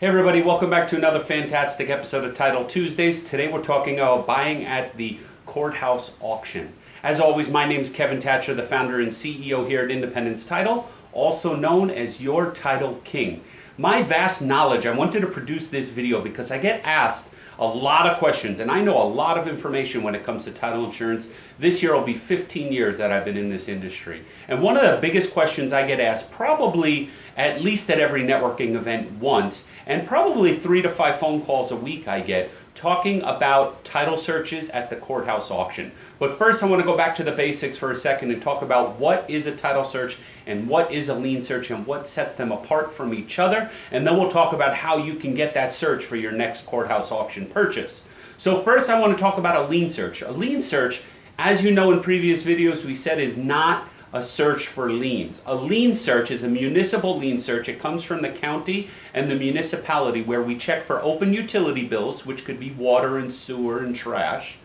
Hey everybody, welcome back to another fantastic episode of Title Tuesdays. Today we're talking about buying at the courthouse auction. As always, my name is Kevin Thatcher, the founder and CEO here at Independence Title, also known as your Title King. My vast knowledge, I wanted to produce this video because I get asked a lot of questions, and I know a lot of information when it comes to title insurance. This year will be 15 years that I've been in this industry. And one of the biggest questions I get asked, probably at least at every networking event once, and probably three to five phone calls a week I get, talking about title searches at the courthouse auction. But first I want to go back to the basics for a second and talk about what is a title search and what is a lien search and what sets them apart from each other. And then we'll talk about how you can get that search for your next courthouse auction purchase. So first I want to talk about a lien search. A lien search, as you know in previous videos we said is not a search for liens. A lien search is a municipal lien search. It comes from the county and the municipality where we check for open utility bills, which could be water and sewer and trash.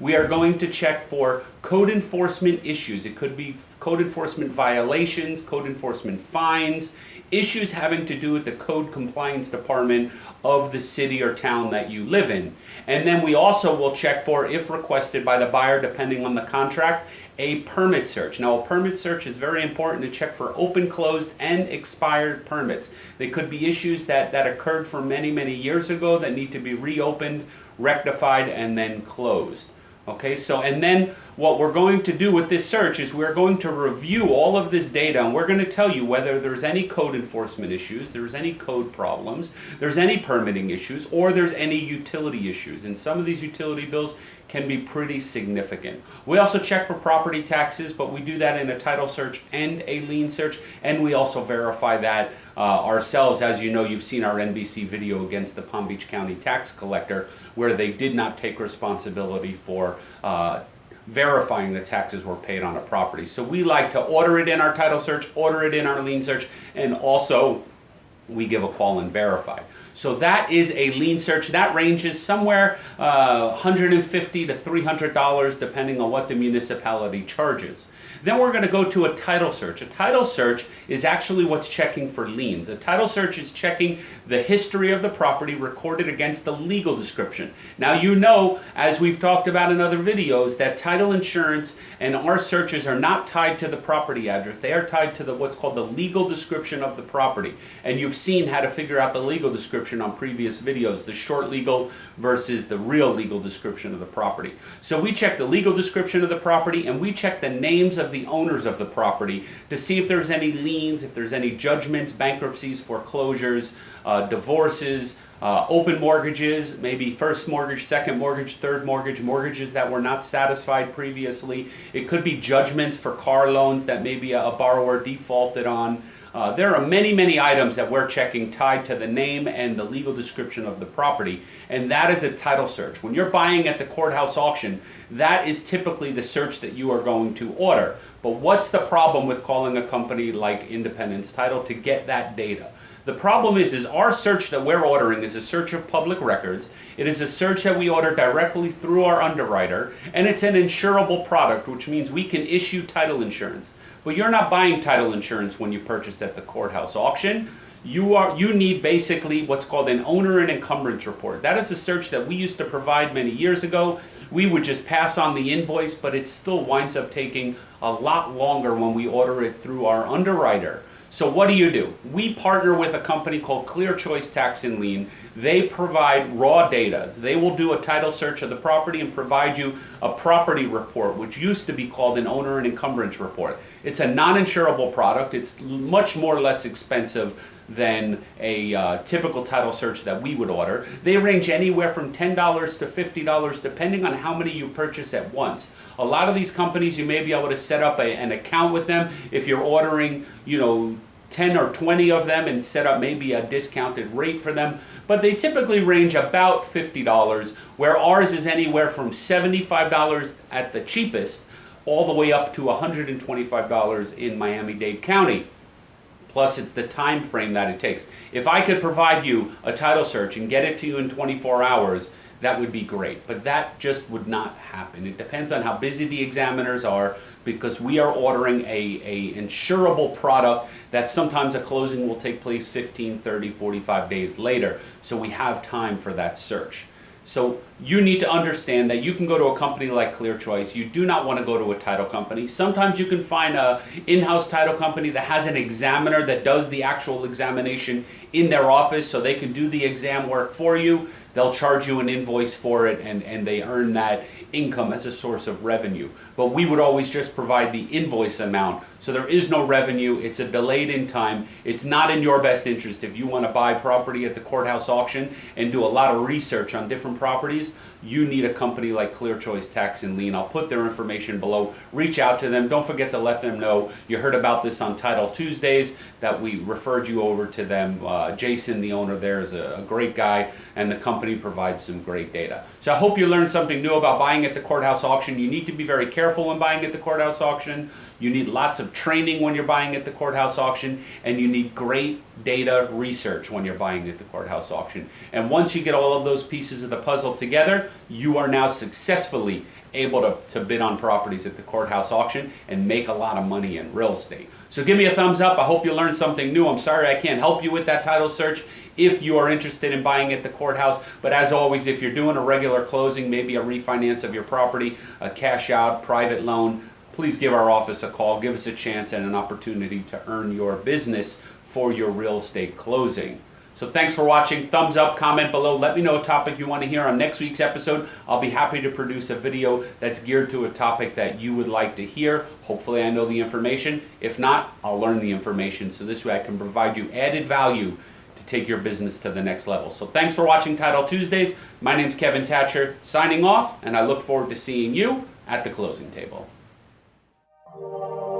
We are going to check for code enforcement issues. It could be code enforcement violations, code enforcement fines, issues having to do with the code compliance department of the city or town that you live in. And then we also will check for, if requested by the buyer, depending on the contract, a permit search. Now, a permit search is very important to check for open, closed, and expired permits. They could be issues that, that occurred for many, many years ago that need to be reopened, rectified, and then closed. Okay, so and then what we're going to do with this search is we're going to review all of this data and we're going to tell you whether there's any code enforcement issues, there's any code problems, there's any permitting issues, or there's any utility issues. And some of these utility bills can be pretty significant. We also check for property taxes, but we do that in a title search and a lien search, and we also verify that uh, ourselves. As you know, you've seen our NBC video against the Palm Beach County tax collector, where they did not take responsibility for uh, verifying the taxes were paid on a property. So we like to order it in our title search, order it in our lien search, and also we give a call and verify. So that is a lien search. That ranges somewhere uh, 150 to $300 depending on what the municipality charges. Then we're going to go to a title search. A title search is actually what's checking for liens. A title search is checking the history of the property recorded against the legal description. Now you know, as we've talked about in other videos, that title insurance and our searches are not tied to the property address. They are tied to the what's called the legal description of the property. And you've seen how to figure out the legal description on previous videos, the short legal versus the real legal description of the property. So we check the legal description of the property and we check the names of the owners of the property to see if there's any liens, if there's any judgments, bankruptcies, foreclosures, uh, divorces, uh, open mortgages, maybe first mortgage, second mortgage, third mortgage, mortgages that were not satisfied previously. It could be judgments for car loans that maybe a, a borrower defaulted on. Uh, there are many, many items that we're checking tied to the name and the legal description of the property, and that is a title search. When you're buying at the courthouse auction, that is typically the search that you are going to order. But what's the problem with calling a company like Independence Title to get that data? The problem is, is our search that we're ordering is a search of public records. It is a search that we order directly through our underwriter, and it's an insurable product, which means we can issue title insurance. But you're not buying title insurance when you purchase at the courthouse auction. You, are, you need basically what's called an owner and encumbrance report. That is a search that we used to provide many years ago. We would just pass on the invoice, but it still winds up taking a lot longer when we order it through our underwriter. So what do you do? We partner with a company called Clear Choice Tax and Lien. They provide raw data. They will do a title search of the property and provide you a property report, which used to be called an owner and encumbrance report. It's a non-insurable product. It's much more or less expensive than a uh, typical title search that we would order. They range anywhere from $10 to $50 depending on how many you purchase at once. A lot of these companies you may be able to set up a, an account with them if you're ordering, you know, 10 or 20 of them and set up maybe a discounted rate for them. But they typically range about $50, where ours is anywhere from $75 at the cheapest all the way up to $125 in Miami-Dade County. Plus, it's the time frame that it takes. If I could provide you a title search and get it to you in 24 hours, that would be great. But that just would not happen. It depends on how busy the examiners are because we are ordering a, a insurable product that sometimes a closing will take place 15, 30, 45 days later. So we have time for that search. So you need to understand that you can go to a company like Clear Choice. You do not want to go to a title company. Sometimes you can find a in-house title company that has an examiner that does the actual examination in their office so they can do the exam work for you. They'll charge you an invoice for it and, and they earn that income as a source of revenue. But we would always just provide the invoice amount. So there is no revenue. It's a delayed in time. It's not in your best interest if you want to buy property at the courthouse auction and do a lot of research on different properties. You need a company like Clear Choice Tax and Lien. I'll put their information below. Reach out to them. Don't forget to let them know you heard about this on Title Tuesdays, that we referred you over to them. Uh, Jason, the owner there, is a, a great guy, and the company provides some great data. So I hope you learned something new about buying at the courthouse auction. You need to be very careful when buying at the courthouse auction. You need lots of training when you're buying at the courthouse auction, and you need great data research when you're buying at the courthouse auction. And once you get all of those pieces of the puzzle together, you are now successfully able to, to bid on properties at the courthouse auction and make a lot of money in real estate. So give me a thumbs up. I hope you learned something new. I'm sorry I can't help you with that title search if you are interested in buying at the courthouse. But as always, if you're doing a regular closing, maybe a refinance of your property, a cash out, private loan, please give our office a call. Give us a chance and an opportunity to earn your business for your real estate closing. So thanks for watching. Thumbs up, comment below. Let me know a topic you want to hear on next week's episode. I'll be happy to produce a video that's geared to a topic that you would like to hear. Hopefully I know the information. If not, I'll learn the information so this way I can provide you added value to take your business to the next level. So thanks for watching Title Tuesdays. My name's Kevin Thatcher, signing off, and I look forward to seeing you at the closing table. Thank you.